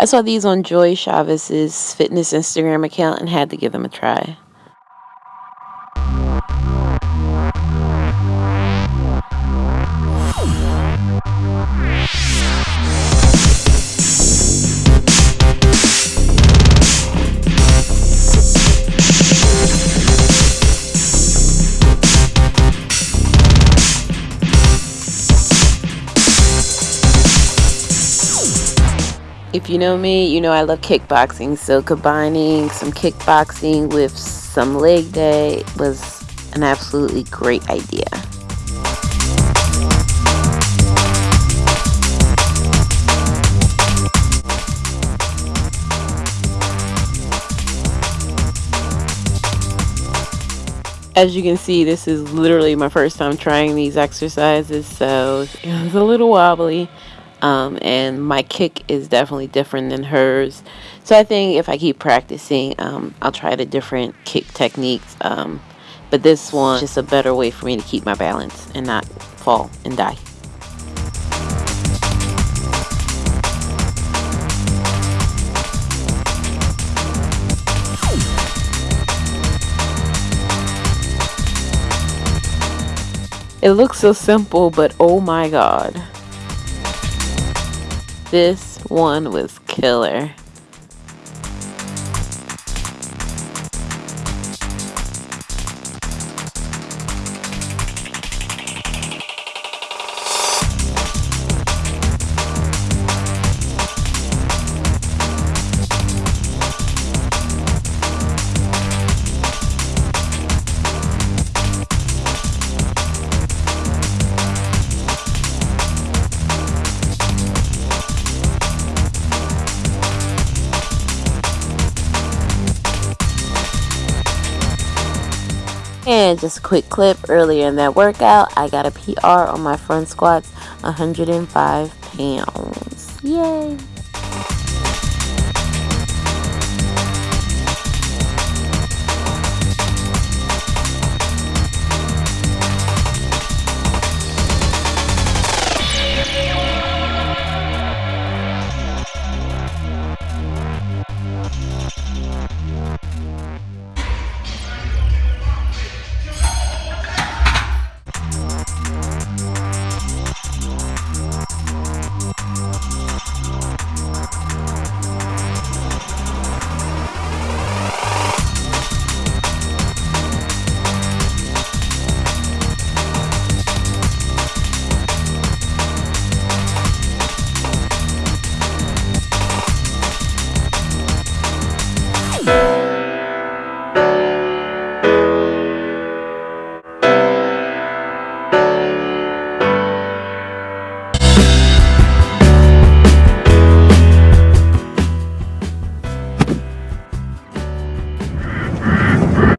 I saw these on Joy Chavez's fitness Instagram account and had to give them a try. If you know me, you know I love kickboxing. So combining some kickboxing with some leg day was an absolutely great idea. As you can see, this is literally my first time trying these exercises, so it was a little wobbly um, and my kick is definitely different than hers. So I think if I keep practicing, um, I'll try the different kick techniques. Um, but this one is just a better way for me to keep my balance and not fall and die. It looks so simple, but oh my god. This one was killer. And just a quick clip earlier in that workout, I got a PR on my front squats, 105 pounds. Yay!